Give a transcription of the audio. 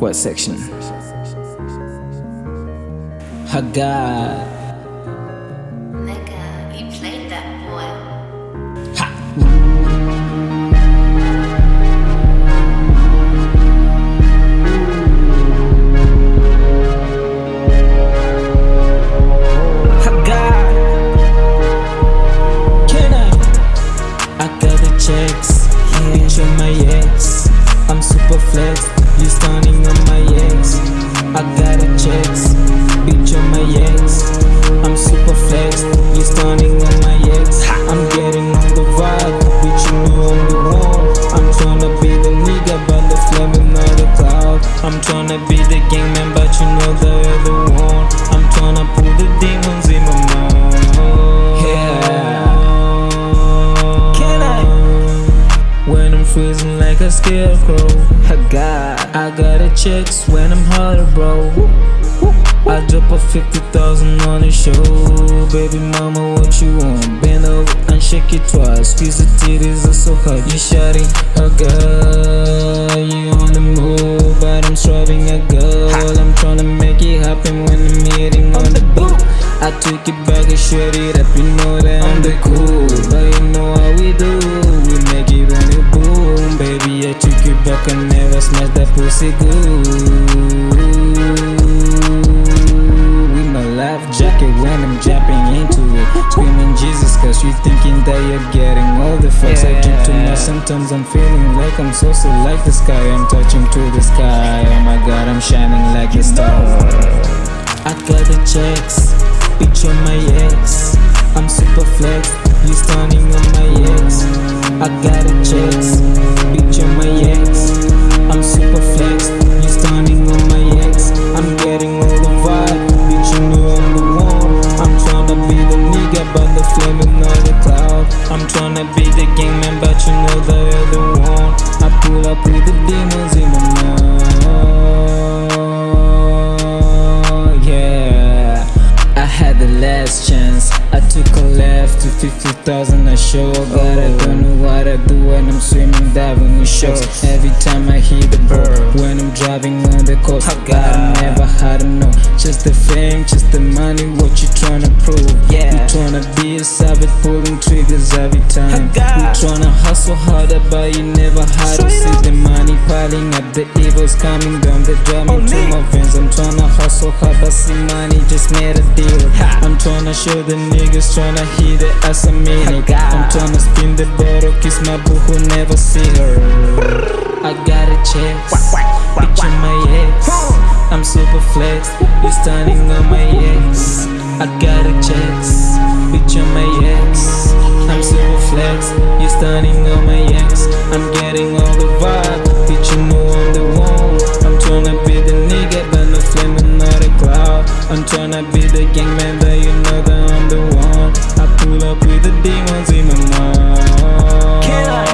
What section? I got Nigga, you played that boy. ha. I got. Can I? I got the checks. My ex. I'm super flexed, You stunning on my ex. I got the checks. Freezing like a scarecrow. I got, I got a checks when I'm harder bro. I drop a 50,000 on the show. Baby mama what you want? Bend over and shake it twice. Squeeze the titties are so hot. You shawty a girl. You on the move but I'm striving a girl. I'm tryna make it happen when I'm hitting on the boot I took it back and shred it up You know that. I'm the cool. But you know how we do pussy good With my life jacket when I'm jumping into it. Screaming Jesus cause you thinking that you're getting all the fucks I drink too much. Sometimes I'm feeling like I'm so so like the sky. I'm touching to the sky. Oh my god I'm shining like a star I got the checks, bitch on my ex. I'm super flex, you stunning on my ex. I got the checks, left to 50,000 I show. up But I don't know what I do when I'm swimming, diving in sharks. Every time I hit the bird, when I'm driving on the coast, oh, I gotta never had enough. Just the fame, just the money, what you tryna prove? Yeah, you tryna be a savage, pulling triggers every time. Oh, you tryna hustle harder, but you never had to see the money piling up. The evils coming down, The drive oh, me to my veins. I'm tryna hustle hard, but see money just made a deal. I'm tryna show the niggas, tryna hit it as a minute. I'm tryna spin the bottle, kiss my boo who never see her. I got a bitch on my ex. I'm super flex, you standing on my ex. I got a bitch on my ex. I'm super flex, you standing on my ex. I'm getting all the vibe, bitch you know I'm the one. I'm tryna be the nigga, but no flaming not a cloud. I'm tryna be the gangman, but you know that I'm the one. Pull up with the demons in the night. Can I